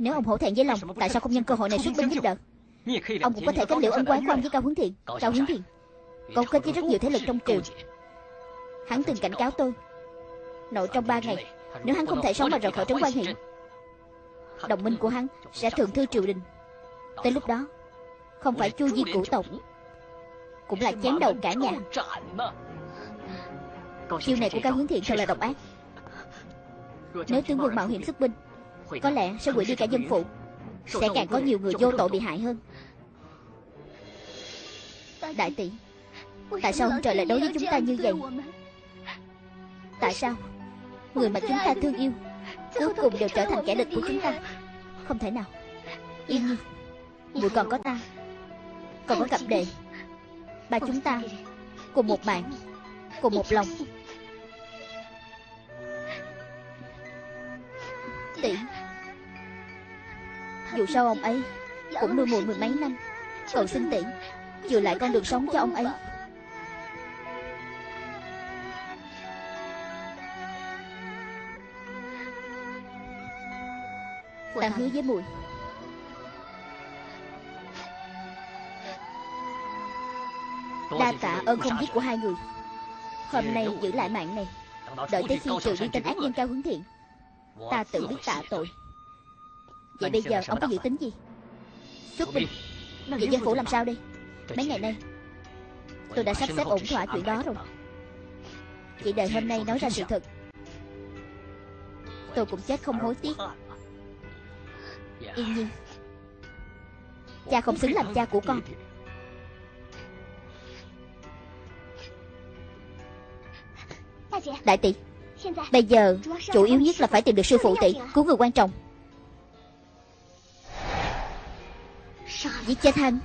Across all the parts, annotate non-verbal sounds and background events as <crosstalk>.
Nếu ông hổ thẹn với lòng Tại sao không nhân cơ hội này xuất binh giúp đỡ? Ông cũng có thể kết liễu ân quán của ông với Cao Hướng Thiện. Cao Hướng Thiện Cấu kết với rất nhiều thế lực trong triều. Hắn từng cảnh cáo tôi. Nội trong ba ngày Nếu hắn không thể sống mà rời khỏi trấn quan hiện Đồng minh của hắn sẽ thượng thư triều đình. Tới lúc đó Không phải chu di cửu tộc Cũng là chém đầu cả nhà. Chiêu này của Cao Hướng Thiện thật là độc ác. Nếu tướng quân mạo hiểm xuất binh Có lẽ sẽ quỷ đi cả dân phụ Sẽ càng có nhiều người vô tội bị hại hơn. Đại tỷ Tại sao ông trời lại đối với chúng ta như vậy? Tại sao Người mà chúng ta thương yêu Cuối cùng đều trở thành kẻ địch của chúng ta? Không thể nào. Yên nhi Muội còn có ta. Còn có cặp đệ. Ba chúng ta Cùng một mạng Cùng một lòng. Tỷ dù sao ông ấy Cũng nuôi muội mười mấy năm, Cầu xin tỷ Chừa lại con đường sống cho ông ấy. Ta hứa với muội Đa tạ ơn không giết của hai người. Hôm nay giữ lại mạng này, Đợi tới khi trừ đi tên ác nhân cao hướng thiện, Ta tự biết tạ tội. Vậy bây giờ ông có dự tính gì? Xuất binh. Vậy dân phủ làm sao đây? Mấy ngày nay. Tôi đã sắp xếp ổn thỏa chuyện đó rồi. Chỉ đợi hôm nay nói ra sự thật. Tôi cũng chết không hối tiếc. Yên nhiên Cha không xứng làm cha của con. Đại tỷ Bây giờ chủ yếu nhất là phải tìm được sư phụ tỷ Cứu người quan trọng Giết chết hắn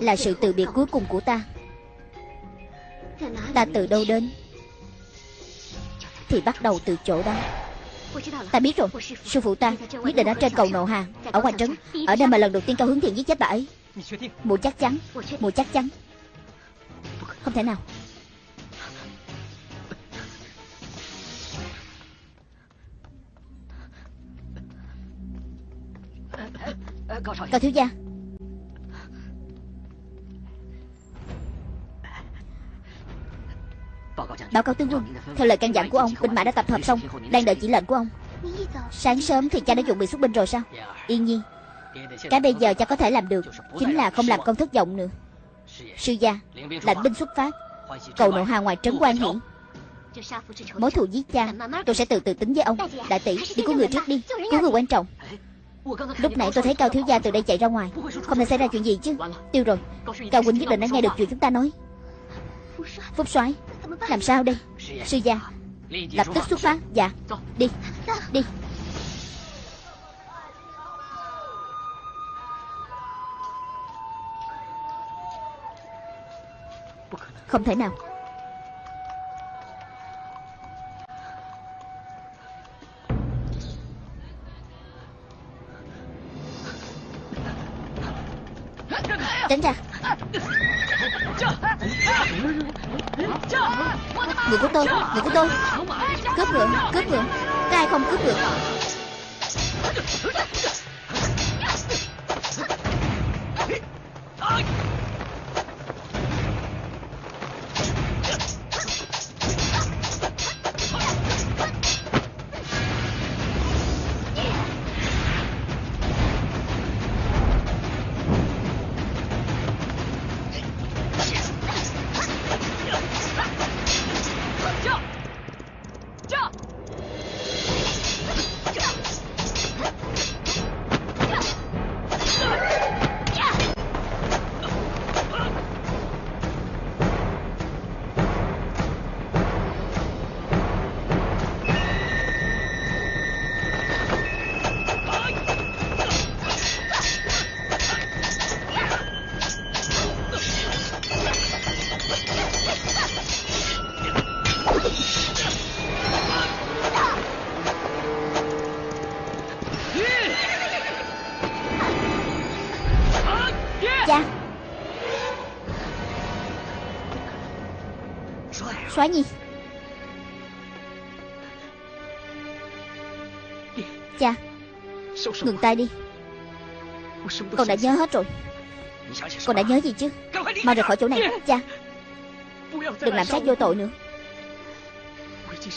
Là sự từ biệt cuối cùng của ta. Ta từ đâu đến? Thì bắt đầu từ chỗ đó. Ta biết rồi. Sư phụ ta nhất định ở trên cầu nộ hà, Ở ngoài trấn, Ở đây mà lần đầu tiên cao hướng thiện giết chết bà ấy. Mùa chắc chắn, Mùa chắc chắn. Không thể nào. Cao thiếu gia. Báo cáo tướng quân. Theo lời căn dặn của ông Binh mã đã tập hợp xong Đang đợi chỉ lệnh của ông. Sáng sớm thì cha đã chuẩn bị xuất binh rồi sao? Yên nhiên Cái bây giờ cha có thể làm được Chính là không làm công thất vọng nữa. Sư gia Lệnh binh xuất phát. Cầu nộ hà ngoài trấn quan hiển Mối thù giết cha Tôi sẽ từ từ tính với ông. Đại tỷ đi cứu người trước đi. Cứu người quan trọng Lúc nãy tôi thấy Cao Thiếu Gia từ đây chạy ra ngoài. Không thể xảy ra chuyện gì chứ. Tiêu rồi, Cao Quỳnh nhất định đã nghe được chuyện chúng ta nói. Phúc soái, Làm sao đây? Sư gia, Lập tức xuất phát. Dạ Đi Đi. Không thể nào. Tránh ra. Người của tôi, Người của tôi. Cướp ngựa Cướp ngựa. Có ai không cướp ngựa quá nhi Cha, Ngừng tay đi. Con đã nhớ hết rồi. Con đã nhớ gì chứ? Mau rời khỏi chỗ này, Cha. Đừng làm sát vô tội nữa.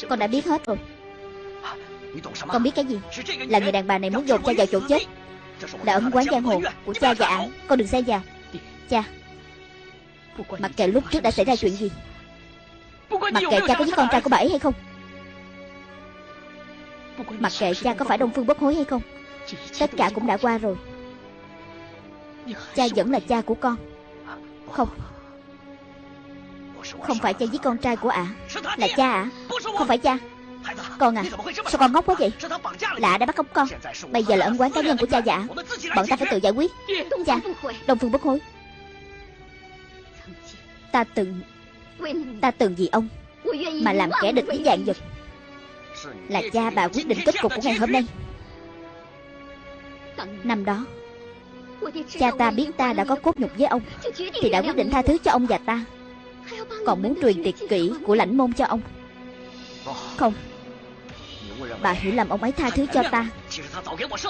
Con đã biết hết rồi. Con biết cái gì? Là người đàn bà này muốn dồn cha vào chỗ chết. Là ẩn quán giang hồ của cha và ả Con đừng xen vào Cha, Mặc kệ lúc trước đã xảy ra chuyện gì Mặc kệ cha có giết con trai của bà ấy hay không. Mặc kệ cha có phải Đông Phương bất hối hay không Tất cả cũng đã qua rồi. Cha vẫn là cha của con. Không. Không phải cha giết con trai của ả Là cha ả. Không phải cha. Con à Sao con ngốc quá vậy? Lạ đã bắt cóc con. Bây giờ là ân quán cá nhân của cha ả Bọn ta phải tự giải quyết. Cha Đông Phương bất hối. Ta từng Ta từng vì ông Mà làm kẻ địch với dạng vật. Là cha bà quyết định kết cục của ngày hôm nay. Năm đó, Cha ta biết ta đã có cốt nhục với ông, Thì đã quyết định tha thứ cho ông và ta. Còn muốn truyền tuyệt kỹ của lãnh môn cho ông. Không, Bà hiểu lầm ông ấy tha thứ cho ta.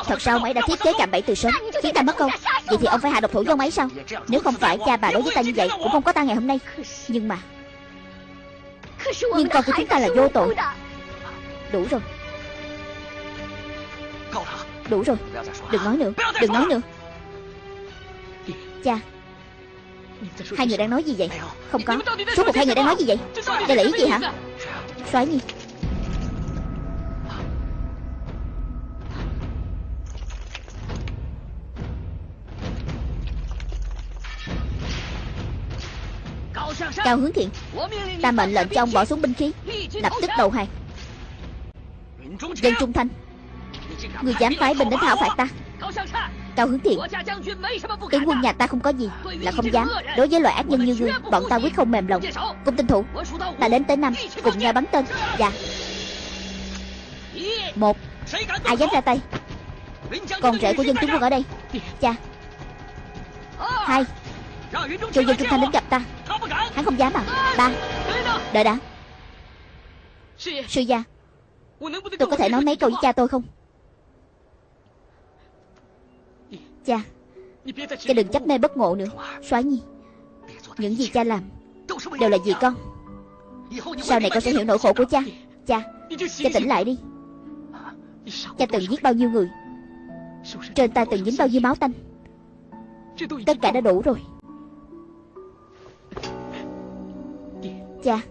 Thật ra ông ấy đã thiết kế cạm bẫy từ sớm, Khiến ta mất công? Vậy thì ông phải hạ độc thủ với ông ấy sao? Nếu không phải cha bà đối với ta như vậy, Cũng không có ta ngày hôm nay. Nhưng mà nhưng con của chúng ta là vô tội. Đủ rồi. Đủ rồi. Đừng nói nữa. Đừng nói nữa. Cha. Hai người đang nói gì vậy? Không có. Suốt cuộc hai người đang nói gì vậy? Đây là ý gì hả? Soái nhi Cao hướng thiện. Ta mệnh lệnh cho ông bỏ xuống binh khí. Lập tức đầu hàng. Dân trung thanh. Người dám phái binh đến thảo phạt ta. Cao hướng thiện. Tướng quân nhà ta không có gì Là không dám. Đối với loại ác nhân như ngươi, Bọn ta quyết không mềm lòng. Cung tinh thủ. Ta đến tới năm Cùng nhau bắn tên. Dạ. Một. Ai dám ra tay? Con rể của dân tướng quân ở đây. Cha Hai. Cho dân trung thanh đến gặp ta. Hắn không dám à? Ba. Đợi đã. Sư gia, Tôi có thể nói mấy câu với cha tôi không? Cha Cha đừng chấp mê bất ngộ nữa Xóa nhi. Những gì cha làm Đều là vì con. Sau này con sẽ hiểu nỗi khổ của cha. Cha Cha tỉnh lại đi. Cha từng giết bao nhiêu người? Trên tay từng dính bao nhiêu máu tanh? Tất cả đã đủ rồi. Cha.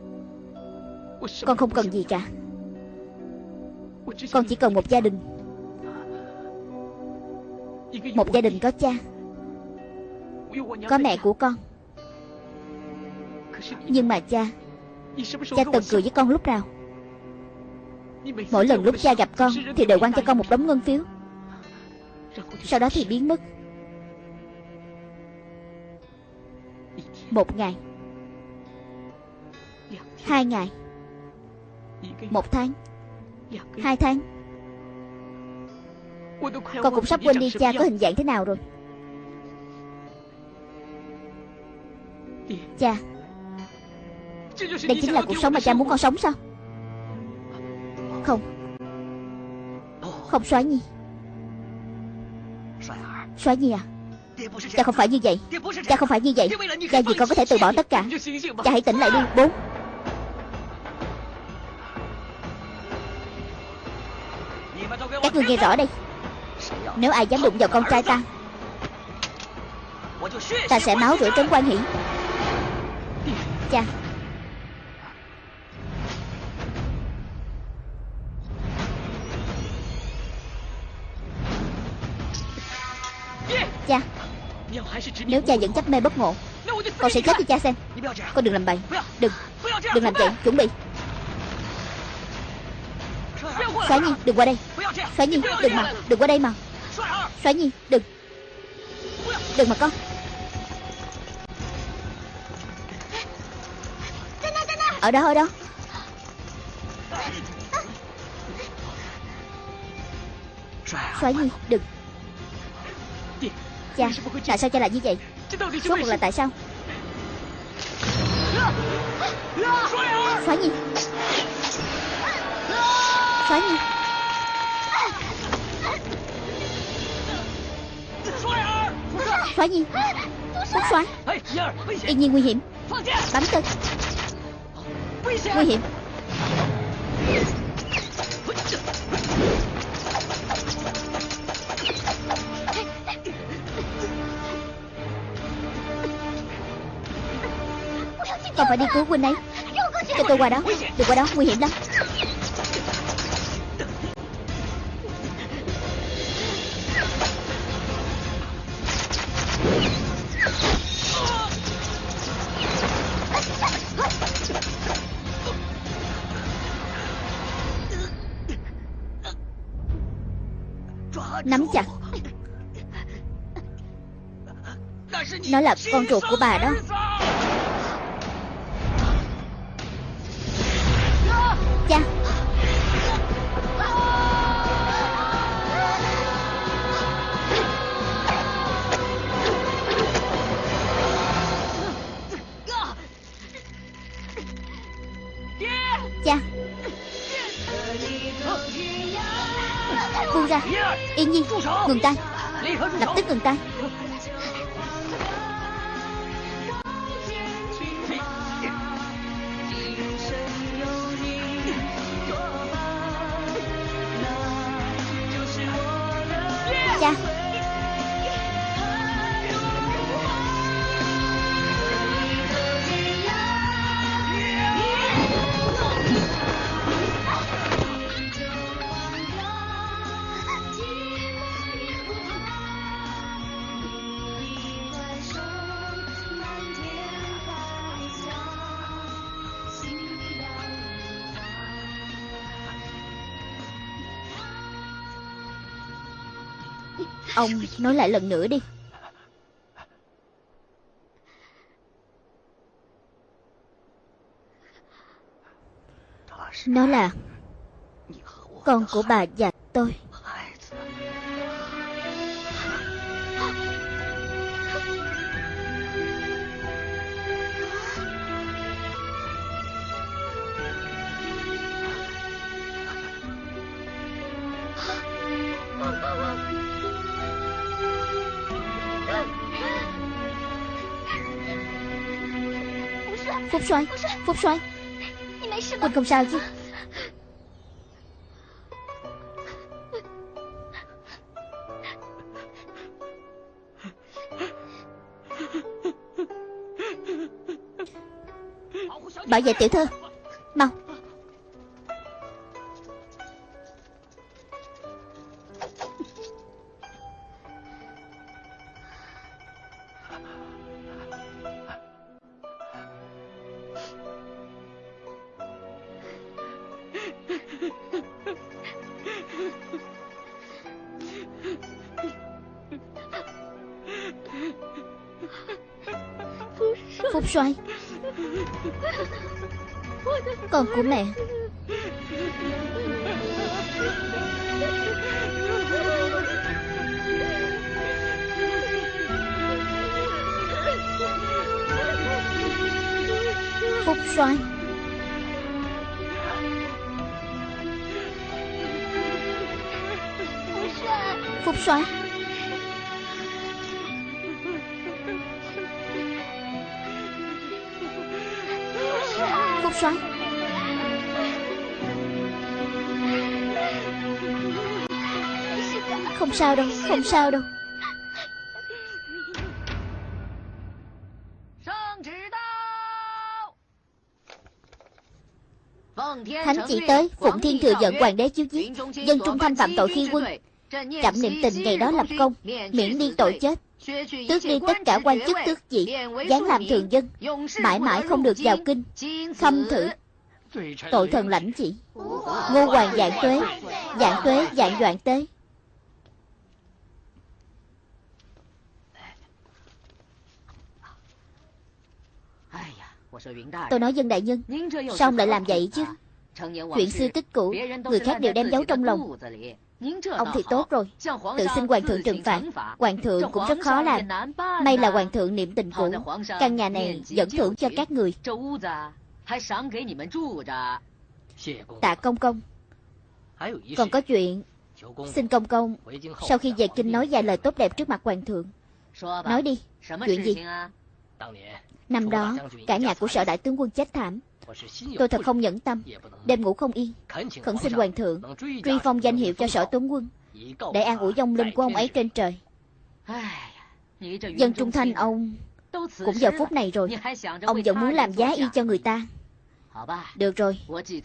Con không cần gì cả Con chỉ cần một gia đình. Một gia đình có cha. Có mẹ của con. Nhưng mà cha Cha từng cười với con lúc nào? Mỗi lần lúc cha gặp con Thì đều quăng cho con một đống ngân phiếu. Sau đó thì biến mất. Một ngày Hai ngày. Một tháng. Hai tháng. Con cũng sắp quên đi cha có hình dạng thế nào rồi. Cha, Đây chính là cuộc sống mà cha muốn con sống sao? Không. Không xóa Nhi. Xóa Nhi à? Cha không phải như vậy. Cha không phải như vậy. Cha gì con có thể từ bỏ tất cả. Cha hãy tỉnh lại đi. Bốn. Ngươi nghe rõ đây. Nếu ai dám đụng vào con trai ta Ta sẽ máu rửa trấn quan hỷ. Cha. Cha. Nếu cha vẫn chấp mê bất ngộ, Con sẽ chết cho cha xem. Con đừng làm bậy. Đừng. Đừng làm vậy. Chuẩn bị. Xóa Nhi, đừng qua đây. Xoáy Nhi, đừng mà, Đừng qua đây mà. Xoáy Nhi, đừng. Đừng mà con. Ở đó ở đó. Xoáy Nhi, đừng. Cha, Tại sao cha lại như vậy? Suốt cuộc là tại sao? Xoáy Nhi. Xoáy Nhi. Thoái nhiên Phúc soái Yên nhiên nguy hiểm. Bắn tên Nguy hiểm. Con phải đi cứu huynh ấy. Cho tôi qua đó. Đừng qua đó nguy hiểm lắm Nó là con ruột của bà đó. Cha. Cha. Buông ra. Yên nhiên Ngừng tay. Lập tức ngừng tay. Ông nói lại lần nữa đi. Nó là Con của bà và tôi. Soái Phúc soái Huynh không sao chứ. Bảo vệ tiểu thư Mau. Soái Con của mẹ. Phúc soái Phúc soái Soái Không sao đâu Không sao đâu. Thánh chỉ tới Phụng Thiên thừa giận hoàng đế chiếu giết Dân trung thanh phạm tội khi quân Chậm niệm tình ngày đó lập công Miễn đi tội chết Tước đi tất cả quan chức tước vị Giáng làm thường dân, Mãi mãi không được vào kinh, Khâm thử. Tội thần lãnh chỉ. Ngô hoàng dạng tuế Dạng tuế dạng doạn tế. Tôi nói dân đại nhân, Sao ông lại làm vậy chứ? Chuyện xưa tích cũ, Người khác đều đem giấu trong lòng. Ông thì tốt rồi. Tự xin hoàng thượng trừng phạt. Hoàng thượng cũng rất khó làm. May là hoàng thượng niệm tình cũ Căn nhà này dẫn thưởng cho các người. Tạ công công. Còn có chuyện. Xin công. Công Sau khi về kinh nói vài lời tốt đẹp trước mặt hoàng thượng. Nói đi. Chuyện gì? Năm đó Cả nhà của sở đại tướng quân chết thảm Tôi thật không nhẫn tâm Đêm ngủ không yên Khẩn xin hoàng thượng Truy phong danh hiệu cho sở tướng quân Để an ủi dông linh của ông ấy trên trời。Dân trung thanh ông Cũng giờ phút này rồi Ông vẫn muốn làm giá y cho người ta Được rồi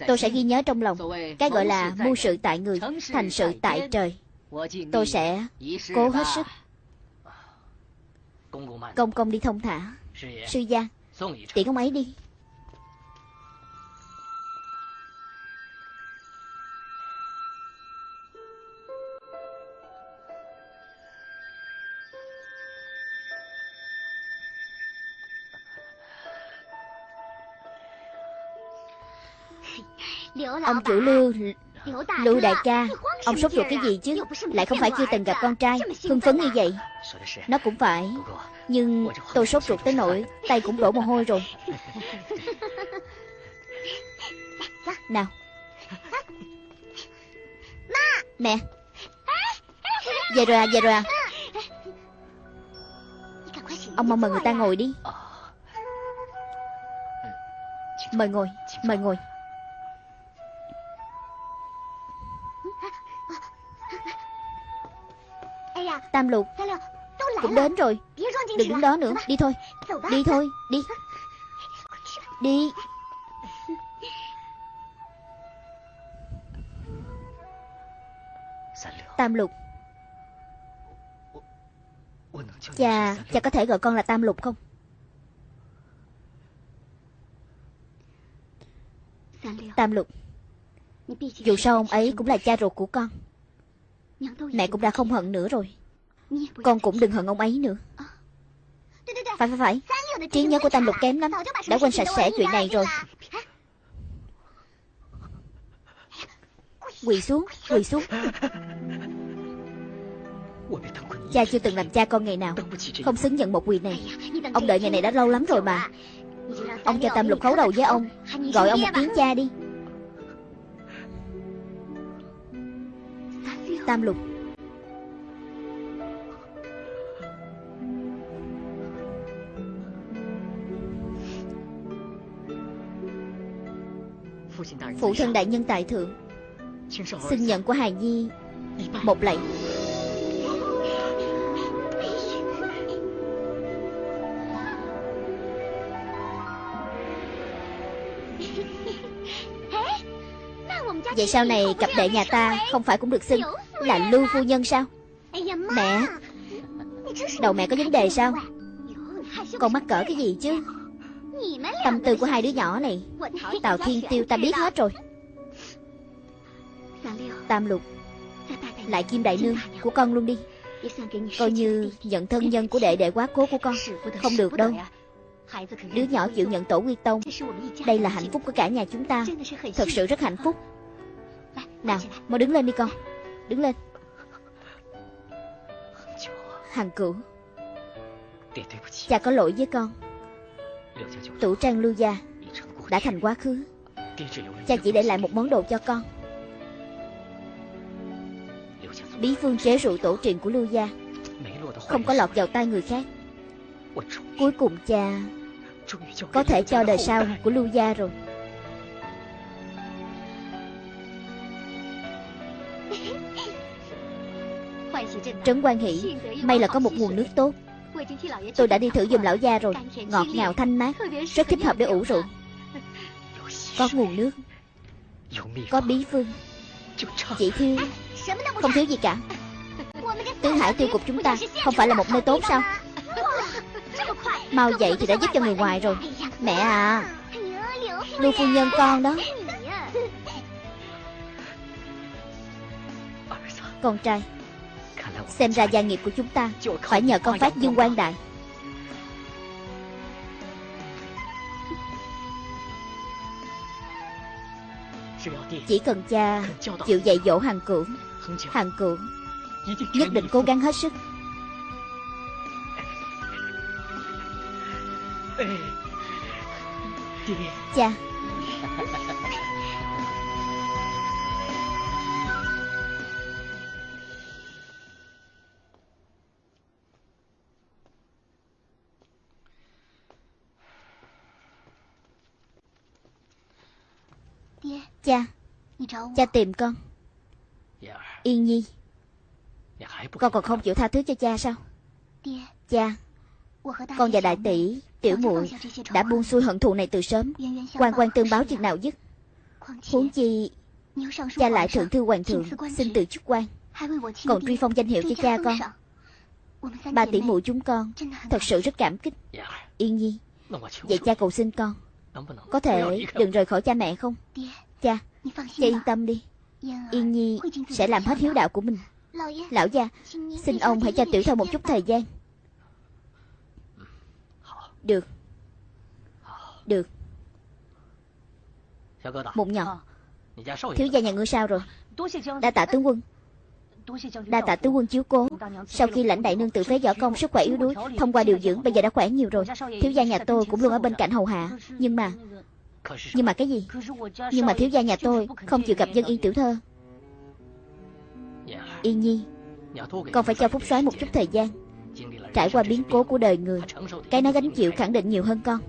Tôi sẽ ghi nhớ trong lòng Cái gọi là mưu sự tại người Thành sự tại trời。Tôi sẽ cố hết sức。Công công đi thông thả Sư gia Tiễn ông ấy đi Ông chủ lưu Lưu đại ca Ông sốt ruột cái gì chứ? Lại không phải chưa từng gặp con trai Hưng phấn như vậy. Nó cũng phải. Nhưng tôi sốt ruột tới nỗi Tay cũng đổ mồ hôi rồi. <laughs> Nào. Mẹ. Về rồi à về rồi à. Ông mong mời người ta ngồi đi. Mời ngồi Mời ngồi Tam lục. Cũng đến rồi. Đừng đứng đó nữa. Đi thôi. Đi thôi. Đi. Đi. Tam lục. Cha Cha có thể gọi con là Tam lục không? Tam lục. Dù sao ông ấy cũng là cha ruột của con. Mẹ cũng đã không hận nữa rồi con cũng đừng hận ông ấy nữa. Phải phải phải. Trí nhớ của Tam Lục kém lắm. Đã quên sạch sẽ chuyện này rồi. Quỳ xuống Quỳ xuống. Cha chưa từng làm cha con ngày nào. Không xứng nhận một quỳ này. Ông đợi ngày này đã lâu lắm rồi mà. Ông cho Tam Lục khấu đầu với ông. Gọi ông một tiếng cha đi. Tam Lục Phụ thân đại nhân tại thượng. Xin nhận của Hài Nhi. Một lạy. Vậy sau này cặp đệ nhà ta Không phải cũng được xưng Là Lưu Phu Nhân sao? Mẹ. Đầu mẹ có vấn đề sao? Con mắc cỡ cái gì chứ Tâm tư của hai đứa nhỏ này. Tào Thiên Tiêu ta biết hết rồi. Tam Lục Lại Kim Đại Nương của con luôn đi. Coi như nhận thân nhân của đệ đệ quá cố của con Không được đâu. Đứa nhỏ chịu nhận tổ quy tông. Đây là hạnh phúc của cả nhà chúng ta. Thật sự rất hạnh phúc. Nào, mau đứng lên đi con. Đứng lên. Hằng cửu Cha có lỗi với con. Tủ trang lưu gia Đã thành quá khứ. Cha chỉ để lại một món đồ cho con. Bí phương chế rượu tổ truyền của lưu gia Không có lọt vào tay người khác. Cuối cùng cha Có thể cho đời sau của lưu gia rồi. <laughs> Trấn quan hỷ May là có một nguồn nước tốt Tôi đã đi thử dùng lão gia rồi. Ngọt ngào thanh mát. Rất thích hợp để ủ rượu. Có nguồn nước. Có bí phương. Chỉ thiếu Không thiếu gì cả. Tứ hải tiêu cục chúng ta Không phải là một nơi tốt sao? Mau dậy thì đã giúp cho người ngoài rồi. Mẹ à. Lưu phu nhân con đó. Con trai Xem ra gia nghiệp của chúng ta Phải nhờ con phát dương quan đại. Chỉ cần cha chịu dạy dỗ hàng cửu Hàng cửu Nhất định cố gắng hết sức. Cha Cha. Cha tìm con. Yên Nhi. Con còn không chịu tha thứ cho cha sao? Cha. Con và đại tỷ Tiểu muội Đã buông xuôi hận thù này từ sớm. Quan quan tương báo chừng nào dứt Huống chi Cha lại thượng thư hoàng thượng Xin từ chức quan. Còn truy phong danh hiệu cho cha con. Ba tỷ muội chúng con Thật sự rất cảm kích. Yên Nhi Vậy cha cầu xin con. Có thể đừng rời khỏi cha mẹ không Cha Cha yên tâm đi. Yên Nhi sẽ làm hết hiếu đạo của mình. Lão gia Xin ông hãy cho tiểu thơ một chút thời gian. Được. Được. Một nhỏ. Thiếu gia nhà ngươi sao rồi. Đa tạ tướng quân. Đa tạ tướng quân chiếu cố. Sau khi lãnh đại nương tự phế võ công sức khỏe yếu đuối Thông qua điều dưỡng bây giờ đã khỏe nhiều rồi. Thiếu gia nhà tôi cũng luôn ở bên cạnh hầu hạ. Nhưng mà Nhưng mà cái gì？Nhưng mà thiếu gia nhà tôi không chịu gặp dân yên tiểu thơ。Yên nhi Con phải cho Phúc soái một chút thời gian Trải qua biến cố của đời người Cái nó gánh chịu khẳng định nhiều hơn con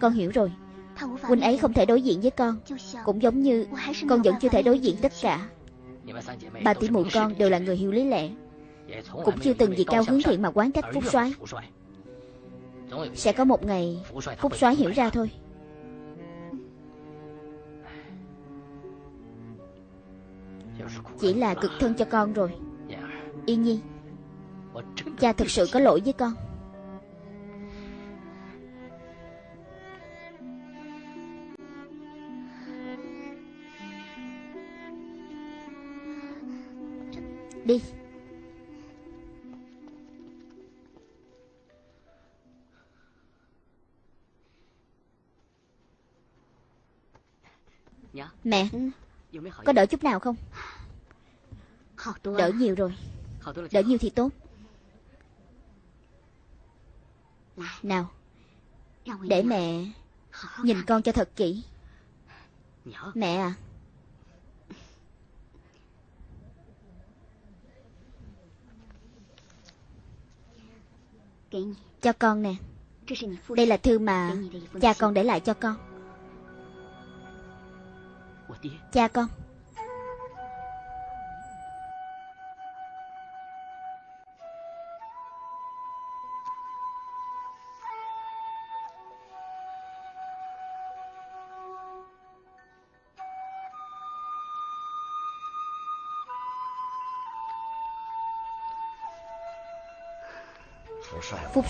Con hiểu rồi。Huynh ấy không thể đối diện với con Cũng giống như con vẫn chưa thể đối diện tất cả。Ba tỷ muội con đều là người hiểu lý lẽ Cũng chưa từng vì cao hướng thiện mà quán trách Phúc soái。Sẽ có một ngày Phúc soái hiểu ra thôi Chỉ là cực thân cho con rồi. Yên nhi, Cha thực sự có lỗi với con. Đi. Mẹ, Có đỡ chút nào không? Đỡ nhiều rồi. Đỡ nhiều thì tốt. Nào. Để mẹ Nhìn con cho thật kỹ. Mẹ à. Cho con nè. Đây là thư mà cha con để lại cho con. Cha con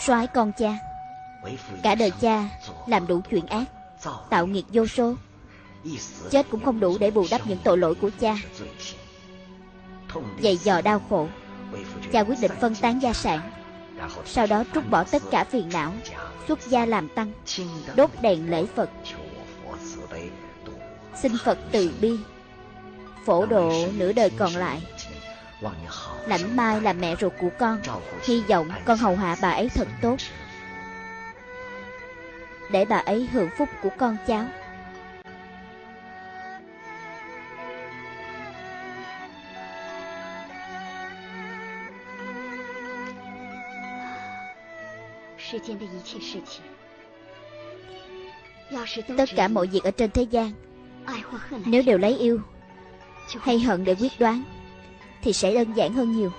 soái con cha. Cả đời cha làm đủ chuyện ác, Tạo nghiệt vô số. Chết cũng không đủ để bù đắp những tội lỗi của cha. Dày dò đau khổ, Cha quyết định phân tán gia sản. Sau đó trút bỏ tất cả phiền não, Xuất gia làm tăng, Đốt đèn lễ Phật. Xin Phật từ bi, Phổ độ nửa đời còn lại. Lãnh Mai là mẹ ruột của con. Hy vọng con hầu hạ bà ấy thật tốt. Để bà ấy hưởng phúc của con cháu. Tất cả mọi việc ở trên thế gian, Nếu đều lấy yêu, Hay hận để quyết đoán thì sẽ đơn giản hơn nhiều.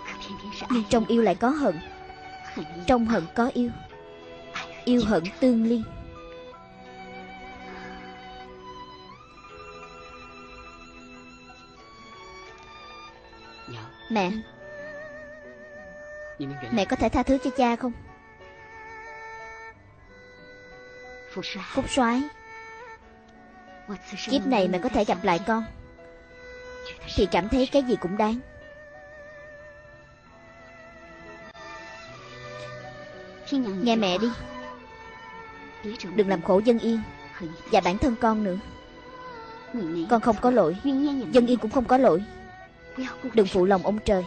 Nhưng trong yêu lại có hận. Trong hận có yêu. Yêu hận tương liên Mẹ Mẹ có thể tha thứ cho cha không? Phúc soái, Kiếp này mẹ có thể gặp lại con. Thì cảm thấy cái gì cũng đáng. Nghe mẹ đi. Đừng làm khổ dân yên Và bản thân con nữa. Con không có lỗi. Dân yên cũng không có lỗi. Đừng phụ lòng ông trời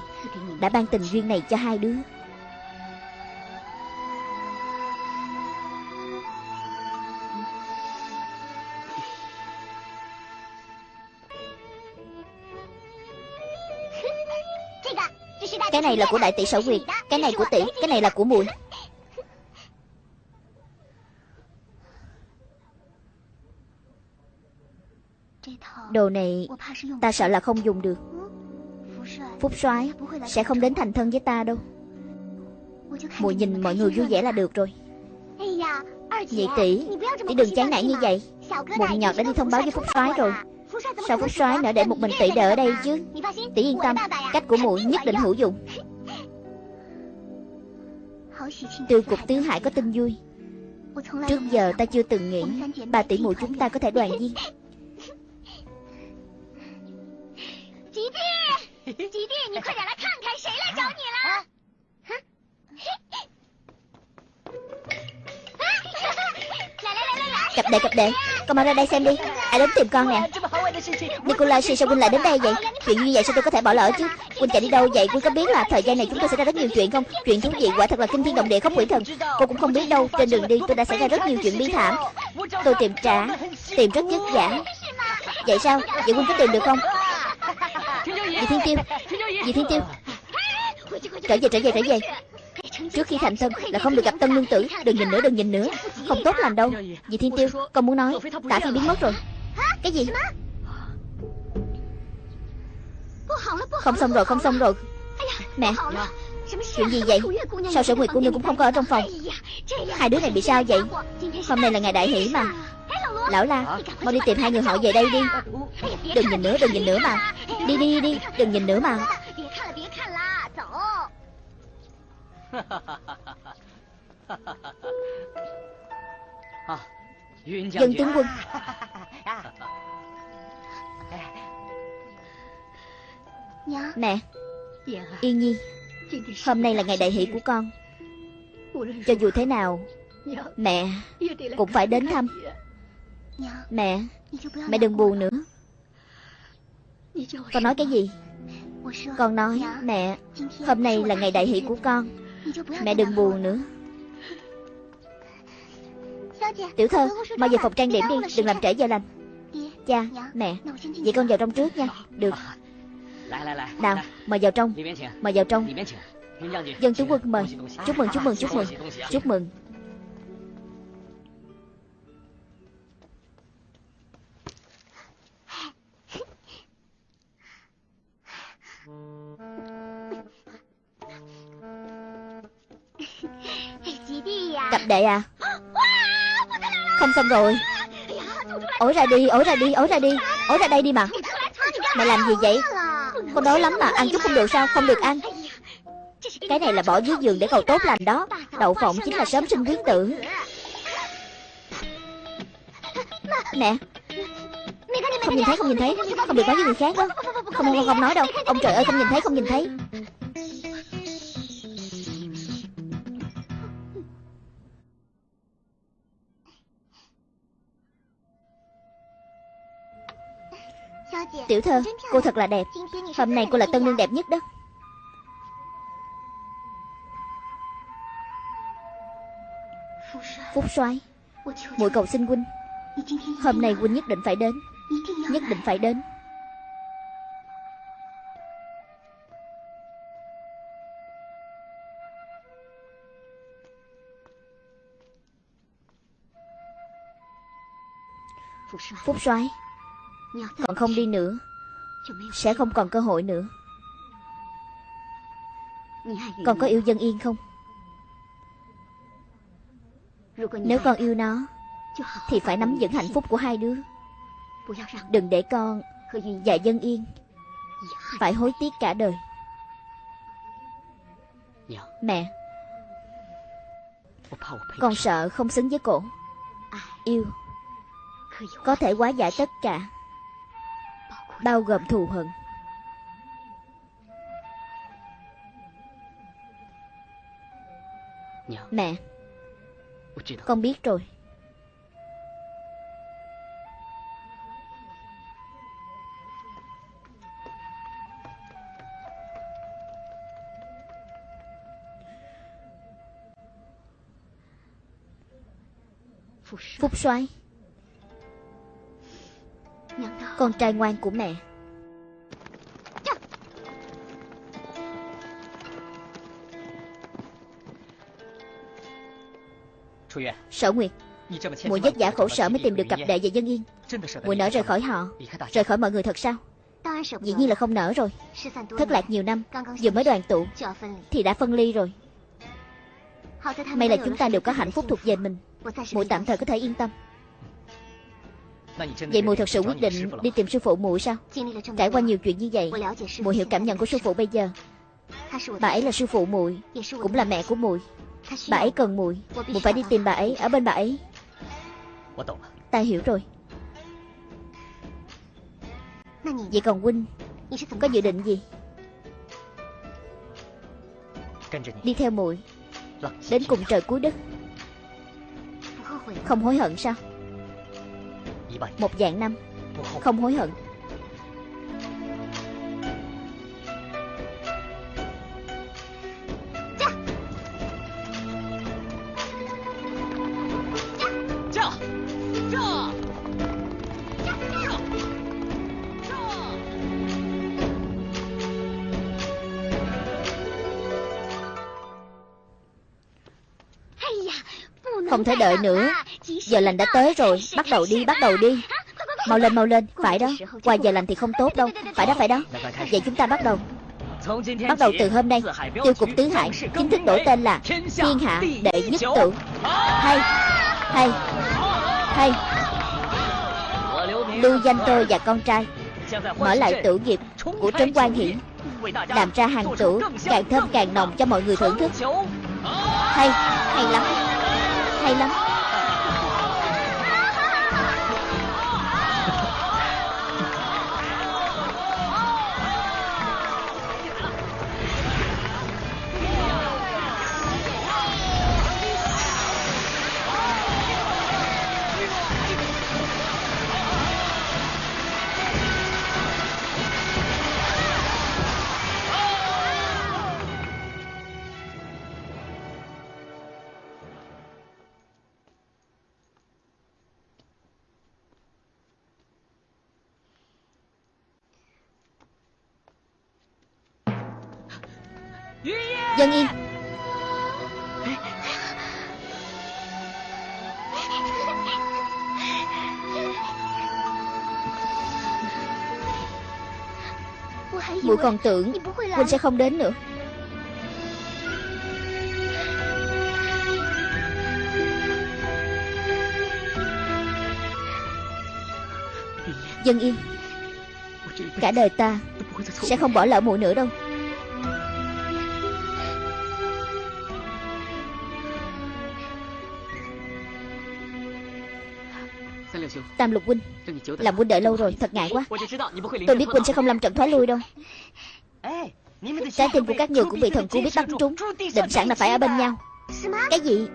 Đã ban tình duyên này cho hai đứa. Cái này là của đại tỷ sở quyệt Cái này của tỷ. Cái này là của muội. Đồ này, ta sợ là không dùng được. Phúc soái sẽ không đến thành thân với ta đâu. Mùi nhìn mọi người vui vẻ là được rồi. Nhị tỷ Tỷ đừng chán nản như vậy. Bụng nhọt đã đi thông báo với Phúc soái rồi. Sao Phúc soái nỡ để một mình tỷ đợi ở đây chứ? Tỷ yên tâm, Cách của muội nhất định hữu dụng. Tiêu cục tứ hải có tin vui. Trước giờ ta chưa từng nghĩ, Bà tỷ muội chúng ta có thể đoàn viên. Cặp đệ cặp đệ Con mau ra đây xem đi. Ai đến tìm con nè? Nikolai sao Huynh lại đến đây vậy? Chuyện như vậy sao tôi có thể bỏ lỡ chứ? Huynh chạy đi đâu vậy? Huynh có biết là thời gian này chúng tôi xảy ra rất nhiều chuyện không? Chuyện thú vị quả thật là kinh thiên động địa không quỷ thần. Cô cũng không biết đâu. Trên đường đi tôi đã xảy ra rất nhiều chuyện bi thảm. Tôi tìm trả Tìm rất vất vả Vậy sao? Vậy Huynh có tìm được không Dì Thiên Tiêu. Dì Thiên Tiêu? Trở về trở về trở về. Trước khi thành thân là không được gặp tân nương tử. Đừng nhìn nữa, đừng nhìn nữa. Không tốt lành đâu. Dì Thiên Tiêu? Con muốn nói. Tả Phi biến mất rồi. Cái gì? Không xong rồi, không xong rồi. Mẹ, Chuyện gì vậy? Sao sở nguyệt của nương cũng không có ở trong phòng? Hai đứa này bị sao vậy? Hôm nay là ngày đại hỷ mà. Lão la Mau đi tìm hai người họ về đây đi. Đừng nhìn nữa đừng nhìn nữa mà. Đi đi đi đừng nhìn nữa mà. Dân tướng quân. Mẹ Yên Nhi Hôm nay là ngày đại hỷ của con. Cho dù thế nào Mẹ Cũng phải đến thăm Mẹ Mẹ đừng buồn nữa. Con nói cái gì? Con nói Mẹ Hôm nay là ngày đại hỷ của con. Mẹ đừng buồn nữa. Tiểu thơ Mau về phòng trang điểm đi Đừng làm trễ giờ lành. Cha Mẹ Vậy con vào trong trước nha. Được. Nào Mời vào trong. Mời vào trong. Dân tướng quân mời. Chúc mừng chúc mừng chúc mừng. Chúc mừng đệ à. Không xong rồi. Ổi ra đi, ổi ra đi, ổi ra đi. Ổi ra đây đi mà. Mày làm gì vậy? Con đói lắm mà, ăn chút không được sao, không được ăn. Cái này là bỏ dưới giường để cầu tốt lành đó. Đậu phộng chính là sớm sinh quý tử Nè Không nhìn thấy, không nhìn thấy. Không được nói với người khác đó. Không, không, không nói đâu. Ông trời ơi, không nhìn thấy, không nhìn thấy. Tiểu thơ, cô thật là đẹp. Hôm nay cô là tân nương đẹp nhất đó. Phúc soái muội cầu xin huynh. Hôm nay huynh nhất định phải đến Nhất định phải đến. Phúc soái còn không đi nữa, Sẽ không còn cơ hội nữa. Con có yêu dân yên không? Nếu con yêu nó, Thì phải nắm vững hạnh phúc của hai đứa. Đừng để con Và dân yên, Phải hối tiếc cả đời. Mẹ, Con sợ không xứng với cổ. Yêu, Có thể hóa giải tất cả bao gồm thù hận. Mẹ Con biết rồi. Phúc soái con trai ngoan của mẹ. Sở Nguyệt Muội vất vả khổ sở mới tìm được cặp đệ và dân yên. Muội nỡ rời khỏi họ Rời khỏi mọi người thật sao? Dĩ nhiên là không nỡ rồi. Thất lạc nhiều năm Vừa mới đoàn tụ Thì đã phân ly rồi. May là chúng ta đều có hạnh phúc thuộc về mình. Muội tạm thời có thể yên tâm Vậy muội thật sự quyết định đi tìm sư phụ muội sao? Trải qua nhiều chuyện như vậy Muội hiểu cảm nhận của sư phụ bây giờ. Bà ấy là sư phụ muội Cũng là mẹ của muội. Bà ấy cần muội Muội phải đi tìm bà ấy Ở bên bà ấy. Ta hiểu rồi. Vậy còn huynh Có dự định gì? Đi theo muội Đến cùng trời cuối đất. Không hối hận sao Một dạng năm. Không hối hận. Không thể đợi nữa Giờ lành đã tới rồi Bắt đầu đi, bắt đầu đi. Mau lên, mau lên Phải đó. Qua giờ lành thì không tốt đâu. Phải đó, phải đó. Vậy chúng ta bắt đầu. Bắt đầu từ hôm nay Tiêu cục tứ hải Chính thức đổi tên là Thiên hạ đệ nhất tự Hay Hay Hay. Lưu danh tôi và con trai Mở lại tử nghiệp Của Trấn Quan Hiển Làm ra hàng tử Càng thơm càng nồng cho mọi người thưởng thức. Hay Hay lắm hay lắm. Dân yên. Muội còn tưởng Huynh sẽ không đến nữa. Dân yên. Cả đời ta Sẽ không bỏ lỡ muội nữa đâu. Tam lục huynh. Làm huynh đợi lâu rồi Thật ngại quá. Tôi biết huynh sẽ không làm trận thoái lui đâu. Trái tim của các người cũng bị thần cú biết bắn trúng. Định sẵn là phải ở bên nhau. Cái gì?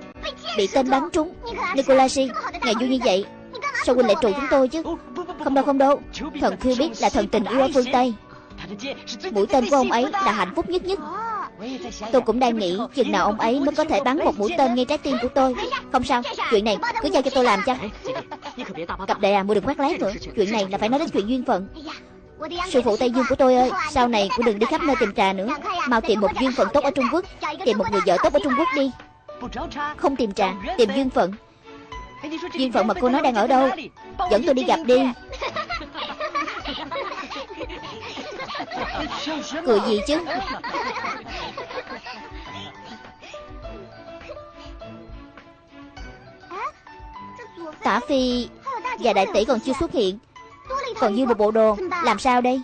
Bị tên bắn trúng. Nicolashi Ngày vui như vậy Sao huynh lại trụ chúng tôi chứ? Không đâu không đâu. Thần khiêu biết là thần tình yêu ở phương Tây. Mũi tên của ông ấy là hạnh phúc nhất nhất. Tôi cũng đang nghĩ chừng nào ông ấy mới có thể bắn một mũi tên ngay trái tim của tôi. Không sao, chuyện này cứ giao cho tôi làm cho Cặp đệ à, mua đừng quát lát nữa. Chuyện này là phải nói đến chuyện duyên phận. Sư phụ Tây Dương của tôi ơi Sau này cũng đừng đi khắp nơi tìm trà nữa. Mau tìm một duyên phận tốt ở Trung Quốc Tìm một người vợ tốt ở Trung Quốc đi. Không tìm trà, tìm duyên phận. Duyên phận mà cô nói đang ở đâu. Dẫn tôi đi gặp đi. <laughs> Cười gì chứ Tả Phi và đại tỷ còn chưa xuất hiện. Còn như một bộ đồ, Làm sao đây?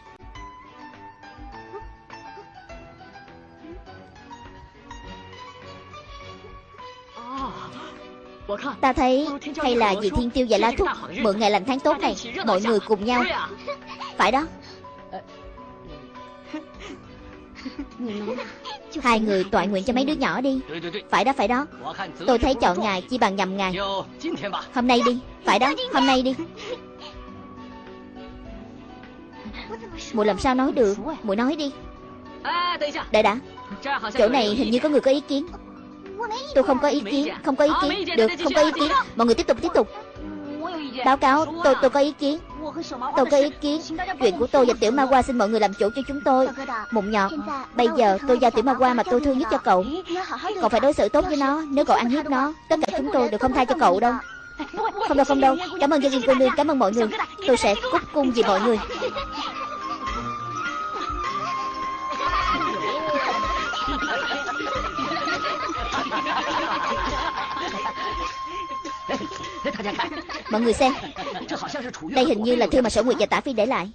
Ta thấy, hay là vì thiên tiêu và la thúc Mượn ngày lành tháng tốt này, Mọi người cùng nhau. Phải đó. Hai người tọa nguyện cho mấy đứa nhỏ đi. Phải đó phải đó. Tôi thấy chọn ngày chi bằng nhầm ngày. Hôm nay đi. Phải đó hôm nay đi. Mùi làm sao nói được? Mùi nói đi. Đợi đã Chỗ này hình như có người có ý kiến. Tôi không có ý kiến Không có ý kiến. Được không có ý kiến. Mọi người tiếp tục tiếp tục. Báo cáo tôi tôi có ý kiến Tôi có ý kiến. Chuyện của tôi và Tiểu Ma Hoa xin mọi người làm chủ cho chúng tôi. Mụn nhọt Bây giờ tôi giao Tiểu Ma Hoa mà tôi thương nhất cho cậu. Cậu phải đối xử tốt với nó, Nếu cậu ăn hiếp nó, Tất cả chúng tôi đều không tha cho cậu đâu. Không đâu không đâu. Cảm ơn gia viên cô nương, Cảm ơn mọi người. Tôi sẽ cúc cung vì mọi người. Mọi người xem. Đây hình như là thư mà Sở Nguyệt và Tả Phi để lại.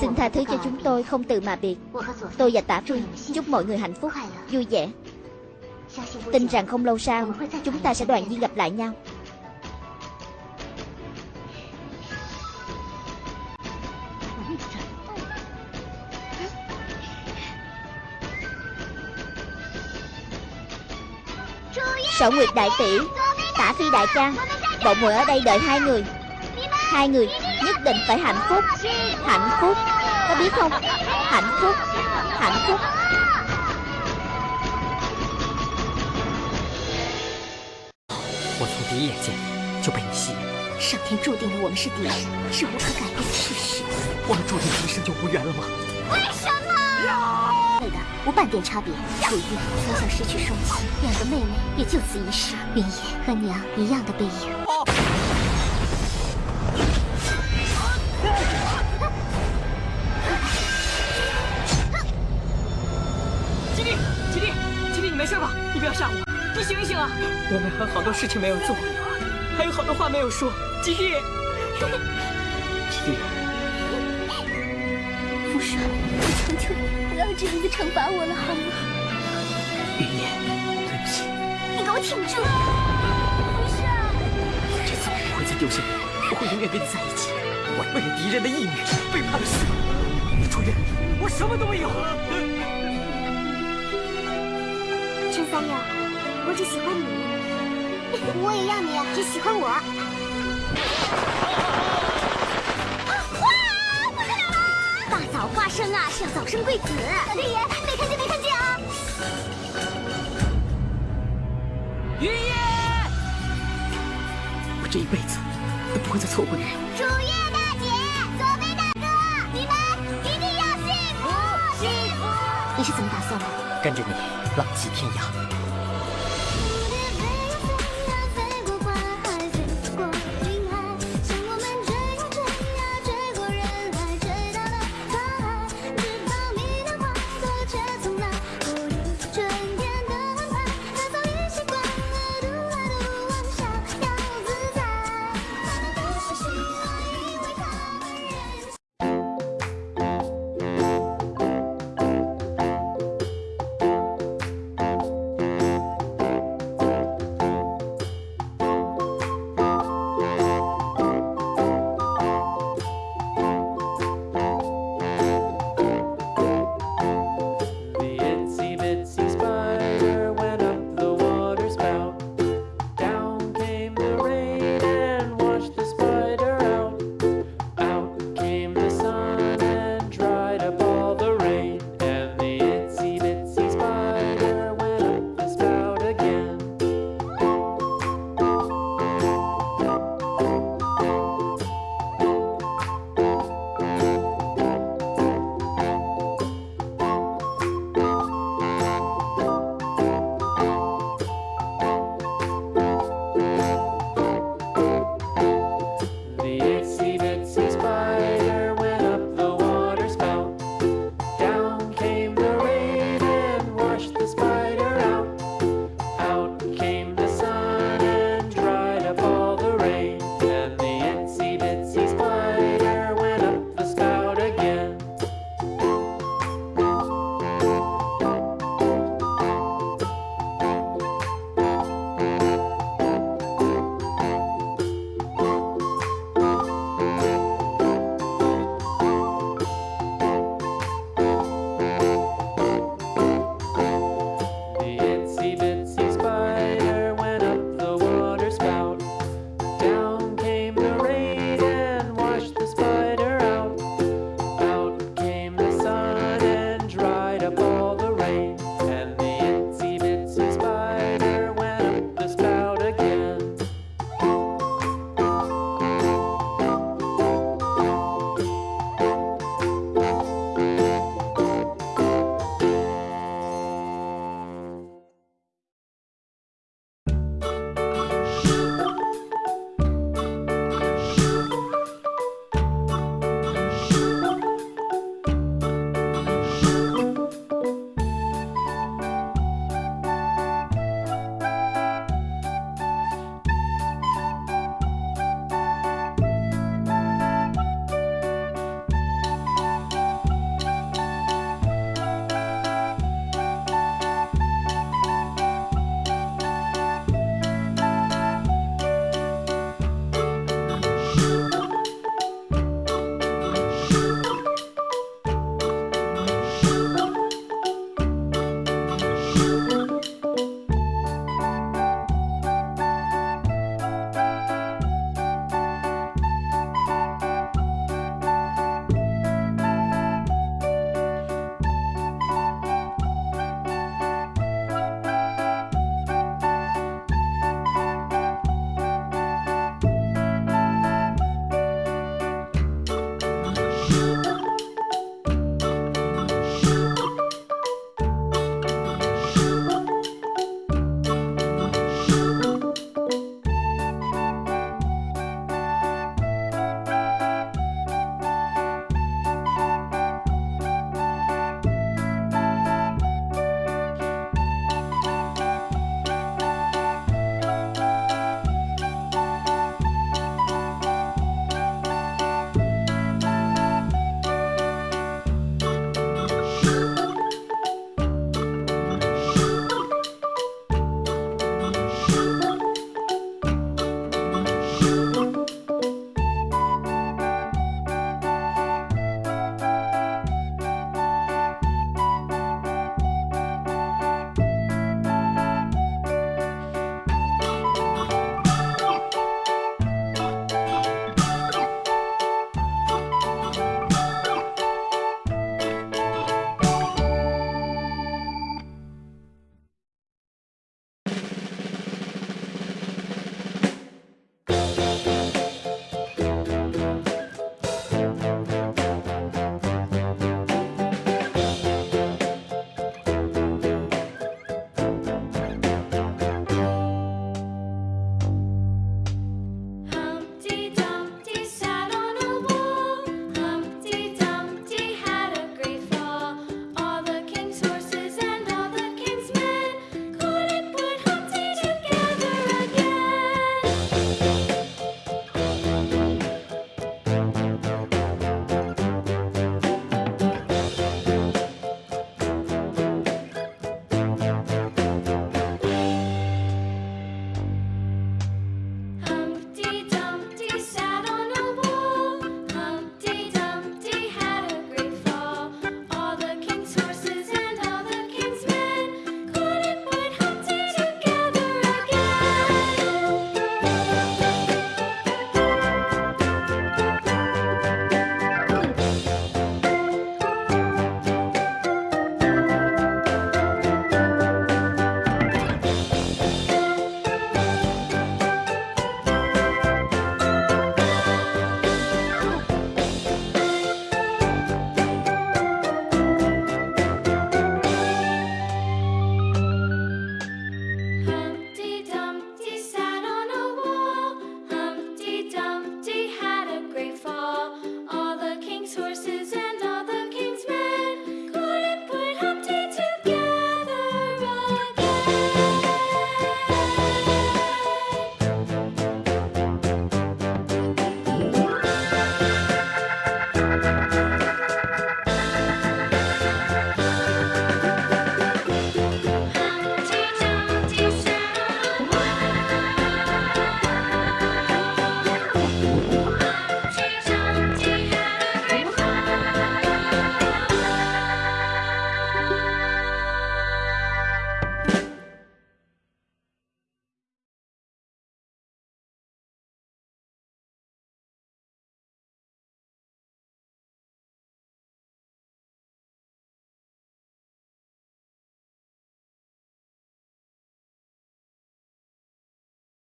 Xin tha thứ cho chúng tôi không từ mà biệt. Tôi và Tả Phi, chúc mọi người hạnh phúc, Vui vẻ. Tin rằng không lâu sau, Chúng ta sẽ đoàn viên gặp lại nhau. Sở Nguyệt Đại Tỷ Tả Phi Đại ca Bọn muội ở đây đợi hai người Hai người nhất định phải hạnh phúc Hạnh phúc Có biết không Hạnh phúc Hạnh phúc 我从第一眼见你就被你吸引，上天注定了我们是敌人，是无可改变的事实。我们注定今生就无缘了吗？为什么？无半点差别。楚玉从小失去双亲，两个妹妹也就此一世。云野和娘一样的背影。吉利，吉利，吉利，你没事吧？你不要吓我，你醒一醒啊！我们还有好多事情没有做，还有好多话没有说。吉利，吉利，父神，我求求你，不要这样子惩罚我了，好吗？云烟，对不起，你给我挺住！不是，这次我不会再丢下你，我会永远跟你在一起。我为了敌人的义女背叛了师母，楚月，我什么都没有。陈三友，我只喜欢你，我也要你只喜欢我。生啊，是要早生贵子。老天爷，没看见没看见啊！云野，我这一辈子都不会再错过你。楚月大姐，左飞大哥，你们一定要幸福幸福！你是怎么打算的？跟着你浪迹天涯，